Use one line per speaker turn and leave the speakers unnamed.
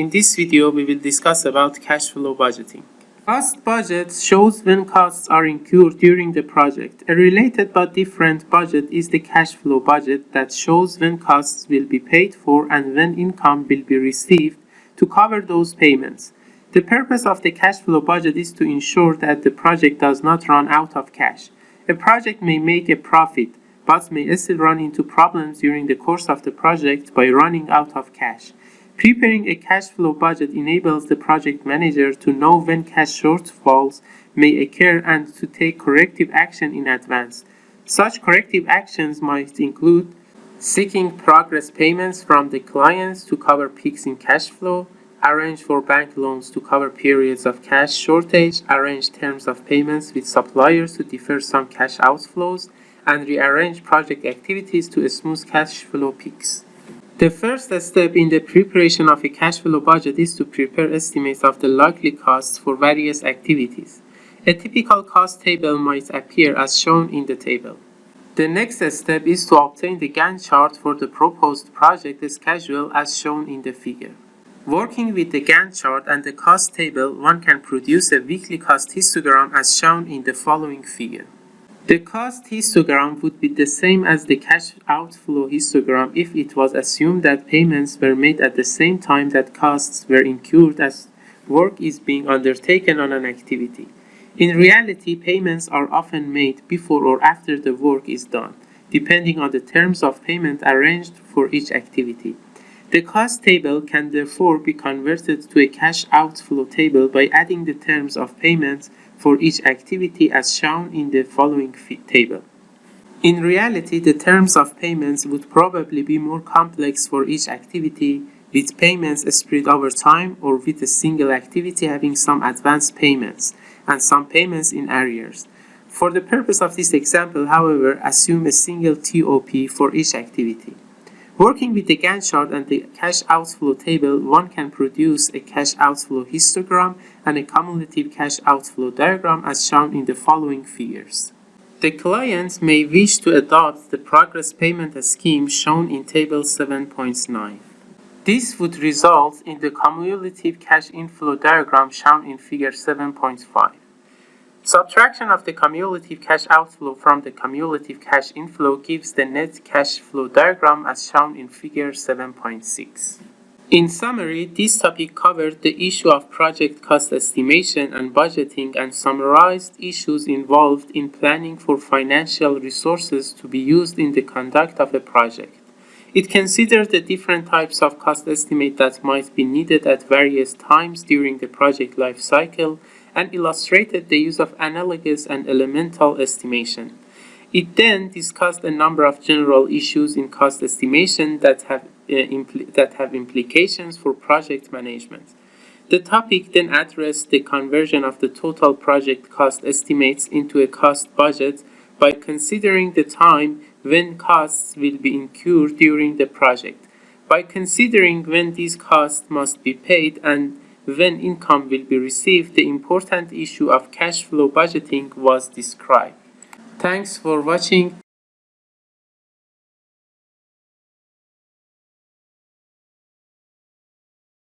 In this video, we will discuss about cash flow budgeting. Cost budget shows when costs are incurred during the project. A related but different budget is the cash flow budget that shows when costs will be paid for and when income will be received to cover those payments. The purpose of the cash flow budget is to ensure that the project does not run out of cash. A project may make a profit, but may still run into problems during the course of the project by running out of cash. Preparing a cash flow budget enables the project manager to know when cash shortfalls may occur and to take corrective action in advance. Such corrective actions might include seeking progress payments from the clients to cover peaks in cash flow, arrange for bank loans to cover periods of cash shortage, arrange terms of payments with suppliers to defer some cash outflows, and rearrange project activities to smooth cash flow peaks. The first step in the preparation of a cash flow budget is to prepare estimates of the likely costs for various activities. A typical cost table might appear as shown in the table. The next step is to obtain the Gantt chart for the proposed project schedule as shown in the figure. Working with the Gantt chart and the cost table, one can produce a weekly cost histogram as shown in the following figure. The cost histogram would be the same as the cash outflow histogram if it was assumed that payments were made at the same time that costs were incurred as work is being undertaken on an activity. In reality, payments are often made before or after the work is done, depending on the terms of payment arranged for each activity. The cost table can therefore be converted to a cash outflow table by adding the terms of payments for each activity as shown in the following table. In reality, the terms of payments would probably be more complex for each activity, with payments spread over time or with a single activity having some advance payments and some payments in arrears. For the purpose of this example, however, assume a single TOP for each activity. Working with the Gantt chart and the cash outflow table, one can produce a cash outflow histogram and a cumulative cash outflow diagram as shown in the following figures. The client may wish to adopt the progress payment scheme shown in table 7.9. This would result in the cumulative cash inflow diagram shown in figure 7.5. Subtraction of the cumulative cash outflow from the cumulative cash inflow gives the net cash flow diagram as shown in figure 7.6. In summary, this topic covered the issue of project cost estimation and budgeting and summarized issues involved in planning for financial resources to be used in the conduct of a project. It considered the different types of cost estimate that might be needed at various times during the project life cycle and illustrated the use of analogous and elemental estimation. It then discussed a number of general issues in cost estimation that have, uh, that have implications for project management. The topic then addressed the conversion of the total project cost estimates into a cost budget by considering the time when costs will be incurred during the project, by considering when these costs must be paid and when income will be received, the important issue of cash flow budgeting was described. Thanks for watching.